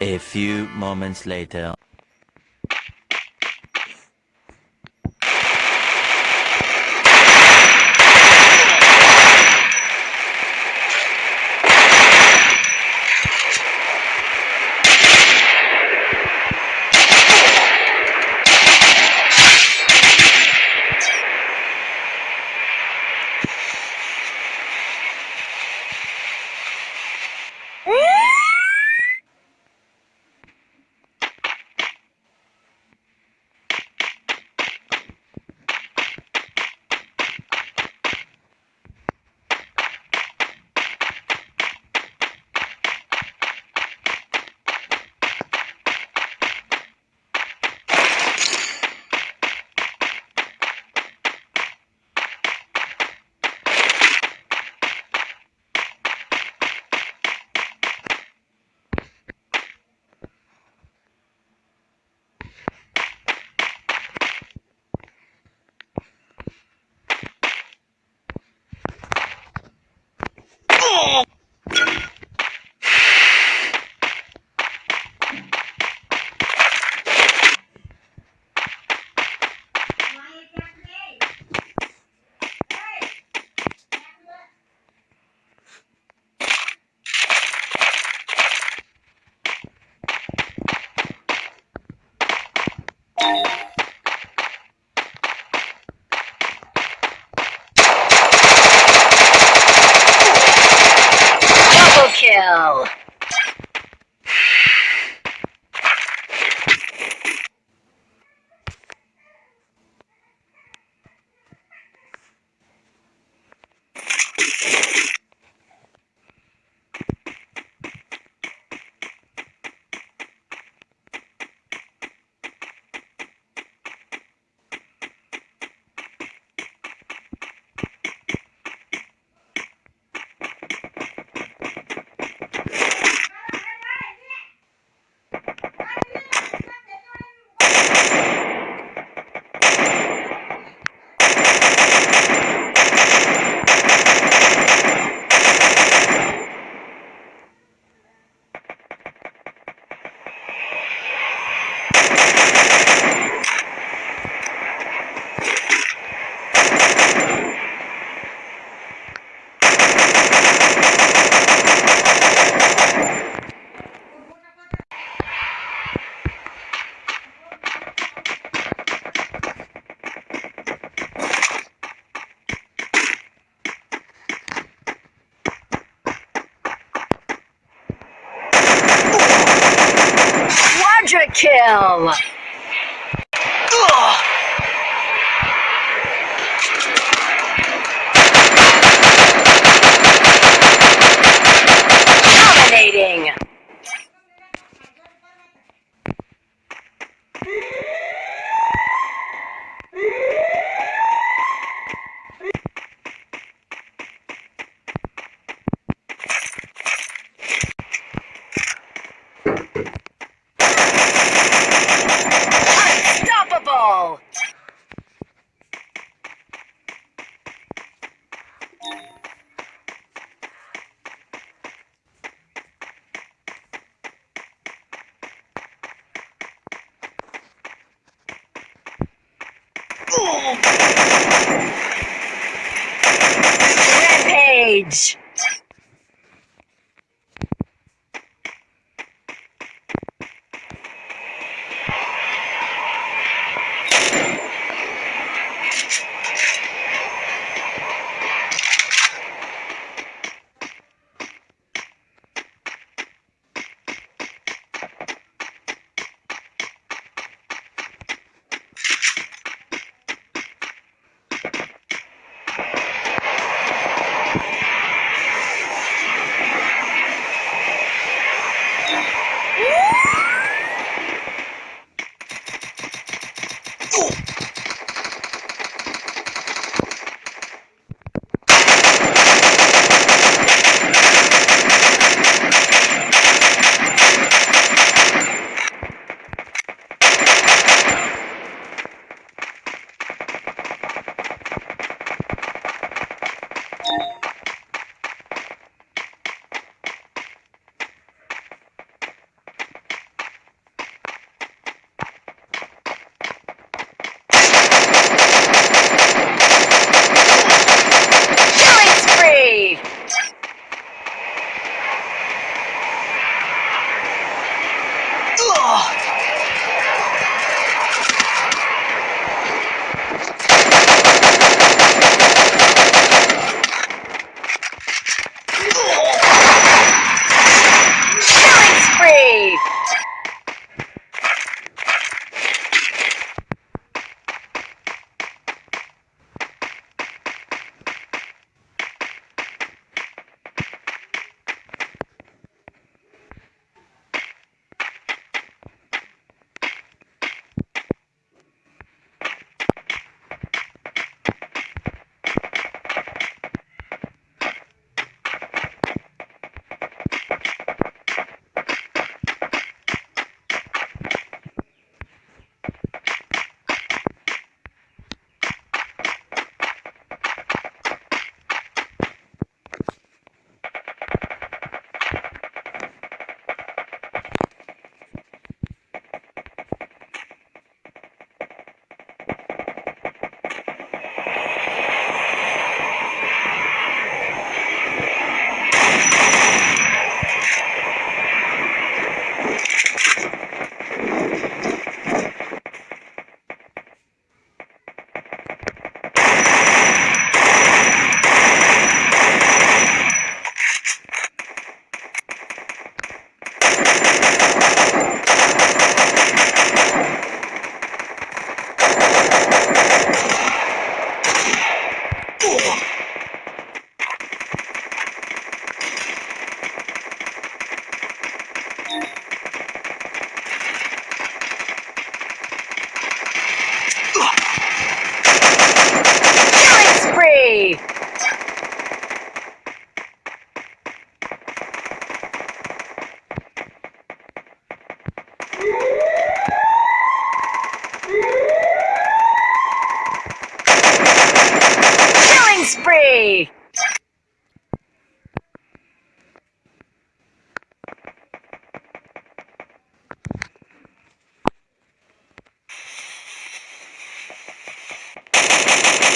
A few moments later. Quadra Rampage! Uh!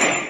Spree! Ugh!